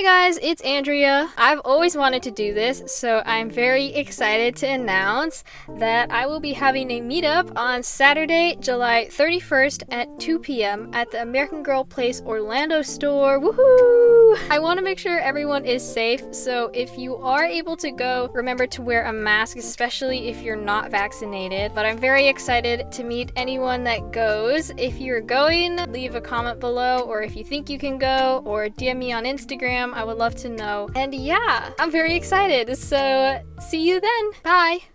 Hi guys, it's Andrea. I've always wanted to do this, so I'm very excited to announce that I will be having a meetup on Saturday, July 31st at 2 p.m. at the American Girl Place Orlando store. Woohoo! I want to make sure everyone is safe, so if you are able to go, remember to wear a mask, especially if you're not vaccinated. But I'm very excited to meet anyone that goes. If you're going, leave a comment below, or if you think you can go, or DM me on Instagram I would love to know. And yeah, I'm very excited. So see you then. Bye.